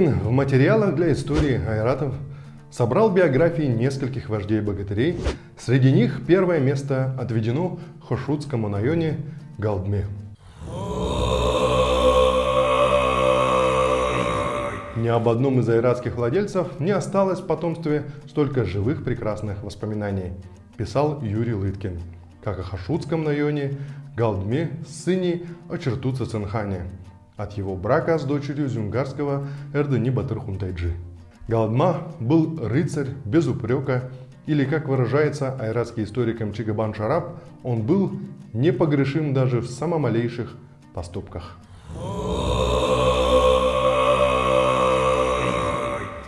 Лыткин в материалах для истории айратов собрал биографии нескольких вождей богатырей. Среди них первое место отведено Хошутскому районе Галдме. Ни об одном из айратских владельцев не осталось в потомстве столько живых прекрасных воспоминаний, писал Юрий Лыткин, как о Хашутском районе, Галдме, сыне Очертуца Цинхане, от его брака с дочерью зюнгарского Эрдени Батырхунтайджи. Галдма был рыцарь без упрека, или, как выражается айратский историк Мчигабан Шараб, он был непогрешим даже в самых малейших поступках.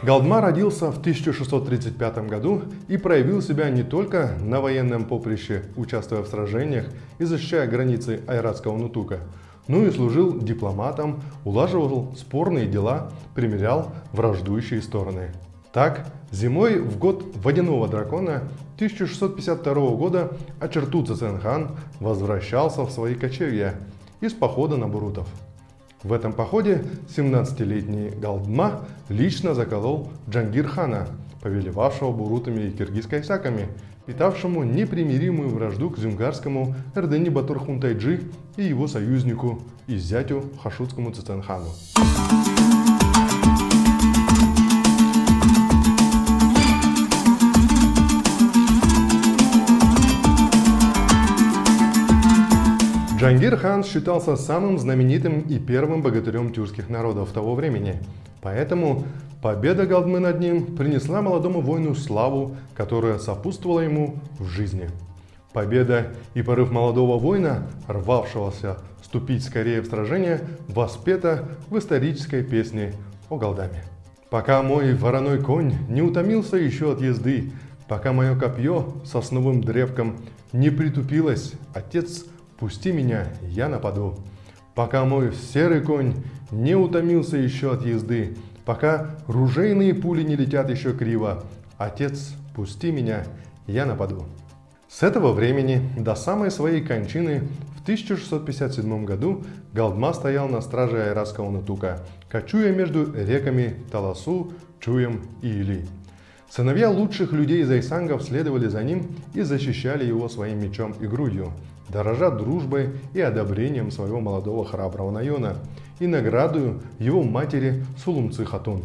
Галдма родился в 1635 году и проявил себя не только на военном поприще, участвуя в сражениях и защищая границы Айратского Нутука, но и служил дипломатом, улаживал спорные дела, примирял враждующие стороны. Так, зимой в год водяного дракона 1652 года Ачертуца Ценхан возвращался в свои кочевья из похода на Бурутов. В этом походе 17-летний Галдма лично заколол Джангирхана, повелевавшего бурутами и киргиз-кайсаками, питавшему непримиримую вражду к зюнгарскому Эрдени Батурхунтайджи и его союзнику и зятю Хашутскому Циценхану. Джангир хан считался самым знаменитым и первым богатырем тюркских народов того времени. Поэтому победа Галдмы над ним принесла молодому воину славу, которая сопутствовала ему в жизни. Победа и порыв молодого воина, рвавшегося вступить скорее в сражение, воспета в исторической песне о Галдаме. Пока мой вороной конь не утомился еще от езды, пока мое копье сосновым древком не притупилось, отец Пусти меня, я нападу. Пока мой серый конь не утомился еще от езды, пока ружейные пули не летят еще криво, отец, пусти меня, я нападу. С этого времени до самой своей кончины в 1657 году Галдма стоял на страже Айратского Натука, кочуя между реками Таласу, Чуем и Или. Сыновья лучших людей Зайсангов следовали за ним и защищали его своим мечом и грудью дорожа дружбой и одобрением своего молодого храброго Найона и наградою его матери Сулумцы Хатун.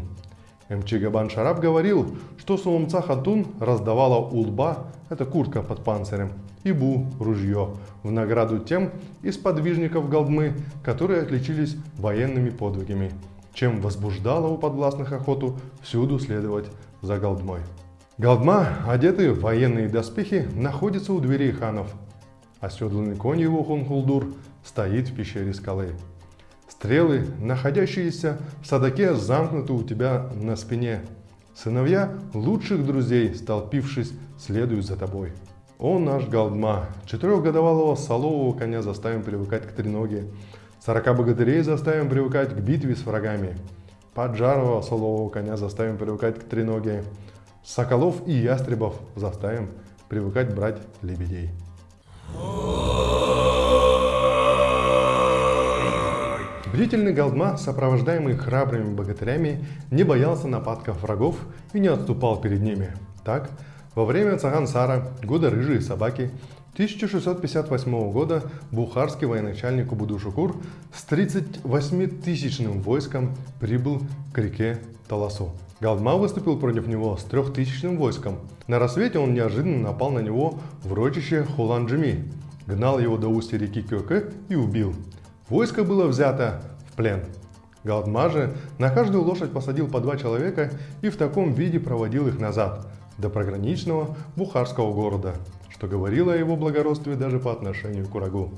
Мчигабан Шараб говорил, что Сулумца Хатун раздавала улба, это куртка под панцирем, и бу, ружье, в награду тем из подвижников Галдмы, которые отличились военными подвигами, чем возбуждала у подвластных охоту всюду следовать за Галдмой. Галдма, одетый в военные доспехи, находится у дверей ханов, Оседланный конь его Хунхулдур стоит в пещере скалы. Стрелы, находящиеся в садаке, замкнуты у тебя на спине. Сыновья лучших друзей, столпившись, следуют за тобой. О наш Галдма, четырехгодовалого солового коня заставим привыкать к треноге, сорока богатырей заставим привыкать к битве с врагами, поджарого солового коня заставим привыкать к треноге, соколов и ястребов заставим привыкать брать лебедей. Бдительный Галдма, сопровождаемый храбрыми богатырями, не боялся нападков врагов и не отступал перед ними. Так, во время Цагансара, года рыжие собаки, 1658 года бухарский военачальник Убуду-Шукур с 38-тысячным войском прибыл к реке Таласу. Галдма выступил против него с трехтысячным войском. На рассвете он неожиданно напал на него в рочище Хуланджими, гнал его до устья реки Кёке и убил. Войско было взято в плен. Галдма же на каждую лошадь посадил по два человека и в таком виде проводил их назад, до програничного бухарского города, что говорило о его благородстве даже по отношению к Урагу.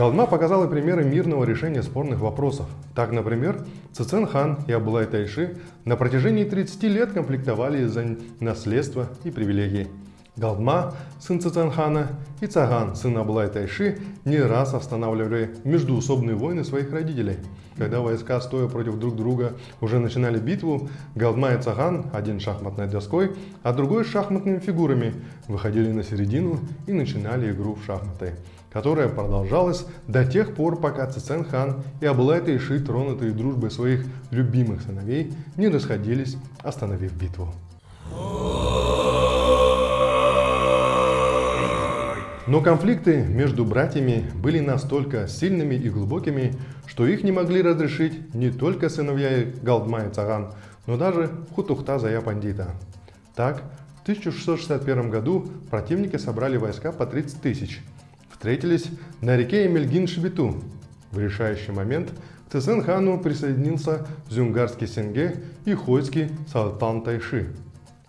Галдма показала примеры мирного решения спорных вопросов. Так, например, Цицен хан и Абулай Тайши на протяжении 30 лет комплектовали за наследство и привилегии. Галдма, сын Циценхана, и Цаган, сын Абулай Тайши, не раз останавливали междуусобные войны своих родителей. Когда войска, стоя против друг друга, уже начинали битву, Галдма и Цаган, один шахматной доской, а другой шахматными фигурами, выходили на середину и начинали игру в шахматы. Которая продолжалась до тех пор, пока Цицен хан и Абылай Тайши, тронутые дружбой своих любимых сыновей, не расходились, остановив битву. Но конфликты между братьями были настолько сильными и глубокими, что их не могли разрешить не только сыновья Галдма и Цаган, но даже Хутухта Зая Пандита. Так, в 1661 году противники собрали войска по 30 тысяч, встретились на реке Эмельгин-Шибиту. В решающий момент к Цесен-хану присоединился Зюнгарский Сенге и Хойский Салтан Тайши.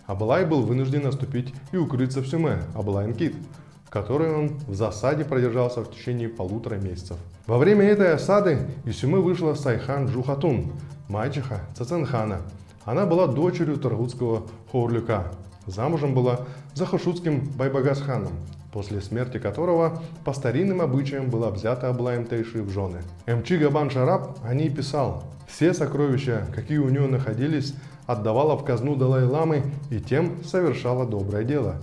Абалай был вынужден наступить и укрыться в Сюме, Абалайн-Кит – которой он в засаде продержался в течение полутора месяцев. Во время этой осады из Сюмы вышла Сайхан Джухатун, мачеха Цаценхана. Она была дочерью Торгутского Хорлюка. Замужем была за Хошутским Байбагасханом, после смерти которого по старинным обычаям была взята Аблаем Тейши в жены. Эмчи Габан Шараб о ней писал, все сокровища, какие у нее находились, отдавала в казну Далай-Ламы и тем совершала доброе дело.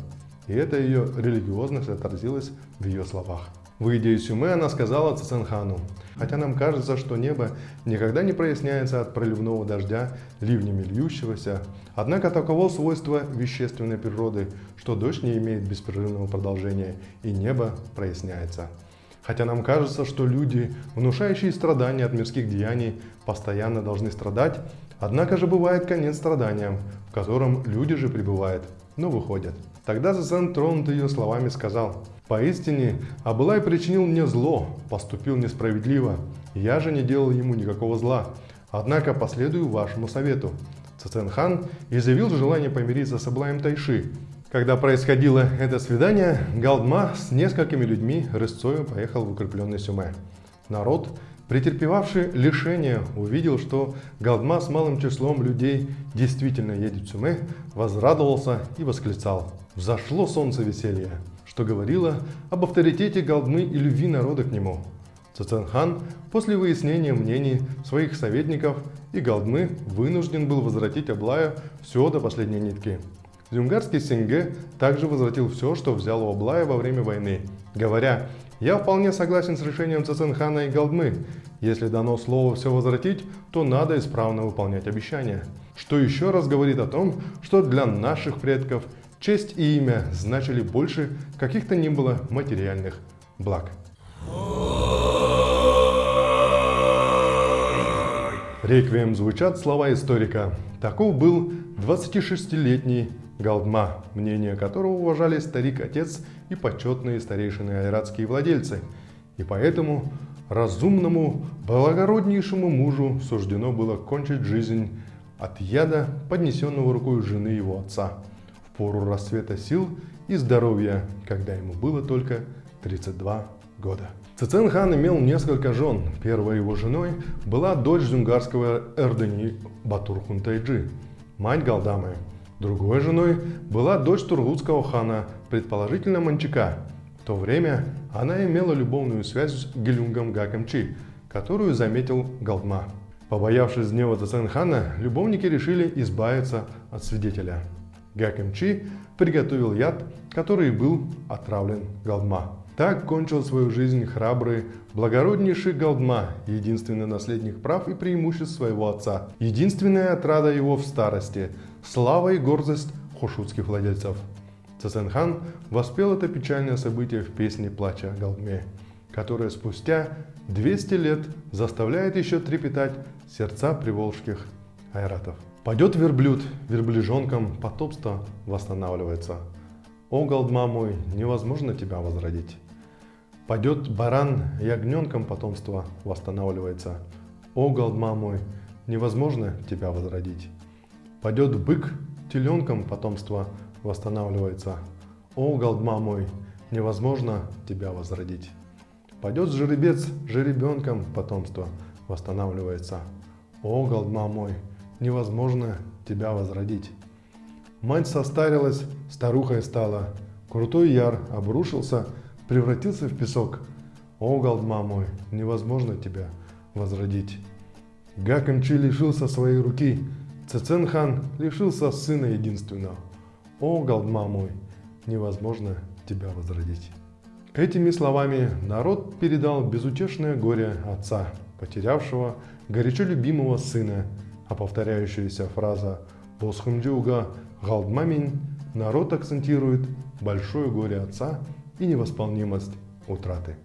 И эта ее религиозность отразилась в ее словах. Выйдя из Сюмы, она сказала Циценхану, «Хотя нам кажется, что небо никогда не проясняется от проливного дождя, ливнями льющегося, однако таково свойство вещественной природы, что дождь не имеет беспрерывного продолжения, и небо проясняется». Хотя нам кажется, что люди, внушающие страдания от мирских деяний, постоянно должны страдать, однако же бывает конец страданиям, в котором люди же пребывают, но выходят. Тогда Зазан, тронутый ее словами, сказал, «Поистине, Абылай причинил мне зло, поступил несправедливо, я же не делал ему никакого зла, однако последую вашему совету». Циценхан изъявил желание помириться с Абылаем Тайши. Когда происходило это свидание, Галдма с несколькими людьми рысцою поехал в укрепленный Сюме. Народ, претерпевавший лишение, увидел, что Галдма с малым числом людей действительно едет в Сюме, возрадовался и восклицал – взошло солнце веселья, что говорило об авторитете Галдмы и любви народа к нему. Цаценхан после выяснения мнений своих советников и Галдмы вынужден был возвратить Аблая все до последней нитки. Зюнгарский Синге также возвратил все, что взял у Аблая во время войны, говоря, «Я вполне согласен с решением Цаценхана и Галдмы. Если дано слово все возвратить, то надо исправно выполнять обещания». Что еще раз говорит о том, что для наших предков – Честь и имя значили больше каких-то ни было материальных благ. Реквием звучат слова историка. Таков был 26-летний Галдма, мнение которого уважали старик-отец и почетные старейшины айратские владельцы. И поэтому разумному, благороднейшему мужу суждено было кончить жизнь от яда, поднесенного рукой жены его отца – пору расцвета сил и здоровья, когда ему было только 32 года. Цицен хан имел несколько жен. Первой его женой была дочь зунгарского Эрдени Батур Хунтайджи, мать Галдамы. Другой женой была дочь тургутского хана, предположительно Манчика. В то время она имела любовную связь с Гелюнгом Гакамчи, которую заметил Галдма. Побоявшись гнева Цицен хана, любовники решили избавиться от свидетеля. Гакемчи приготовил яд, который был отравлен Галдма. Так кончил свою жизнь храбрый, благороднейший Галдма, единственный наследник прав и преимуществ своего отца, единственная отрада его в старости, слава и гордость хошутских владельцев. Цесенхан воспел это печальное событие в песне «Плача Галдме», которая спустя 200 лет заставляет еще трепетать сердца приволжских айратов. Пойдет верблюд, верблюжонком потомство восстанавливается. О, голдма мой, невозможно тебя возродить. Пойдет баран, ягненком потомство восстанавливается. О, голдма мой, невозможно тебя возродить. Пойдет бык, теленком потомство восстанавливается. О, голдма мой, невозможно тебя возродить. Пойдет жеребец, жеребенком потомство восстанавливается. О, голдма мой, невозможно тебя возродить. Мать состарилась, старухой стала. Крутой яр обрушился, превратился в песок. О, Галдма мой, невозможно тебя возродить. Гаканчи лишился своей руки, Цеценхан лишился сына единственного. О, Галдма мой, невозможно тебя возродить. Этими словами народ передал безутешное горе отца, потерявшего горячо любимого сына, а повторяющаяся фраза «Босхумдюга галдмамин» народ акцентирует большое горе отца и невосполнимость утраты.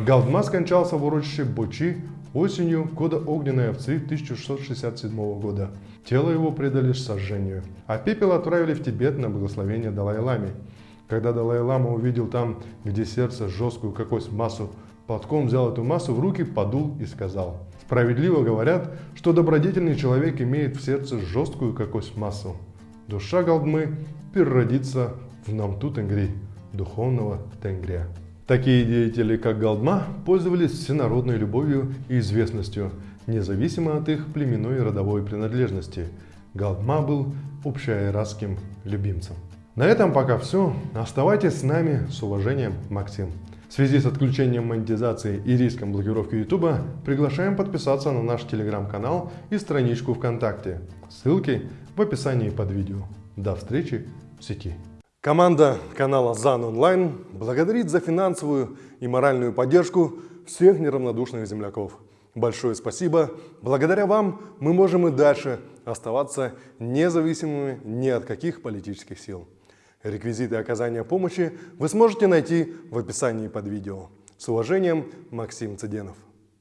Галдма скончался в урочище Бочи осенью года огненной овцы 1667 года. Тело его предали сожжению, а пепел отправили в Тибет на благословение Далай-Ламе. Когда Далай-Лама увидел там, где сердце, жесткую какую-то массу, платком взял эту массу в руки, подул и сказал, «Справедливо говорят, что добродетельный человек имеет в сердце жесткую какую-то массу. Душа Галдмы переродится в Намту Тенгри, духовного Тенгрия». Такие деятели, как Галдма, пользовались всенародной любовью и известностью, независимо от их племенной и родовой принадлежности. Галдма был общеайратским любимцем. На этом пока все. Оставайтесь с нами. С уважением, Максим. В связи с отключением монетизации и риском блокировки YouTube приглашаем подписаться на наш телеграм-канал и страничку ВКонтакте. Ссылки в описании под видео. До встречи в сети. Команда канала ЗАН Онлайн благодарит за финансовую и моральную поддержку всех неравнодушных земляков. Большое спасибо. Благодаря вам мы можем и дальше оставаться независимыми ни от каких политических сил. Реквизиты оказания помощи вы сможете найти в описании под видео. С уважением, Максим Цыденов.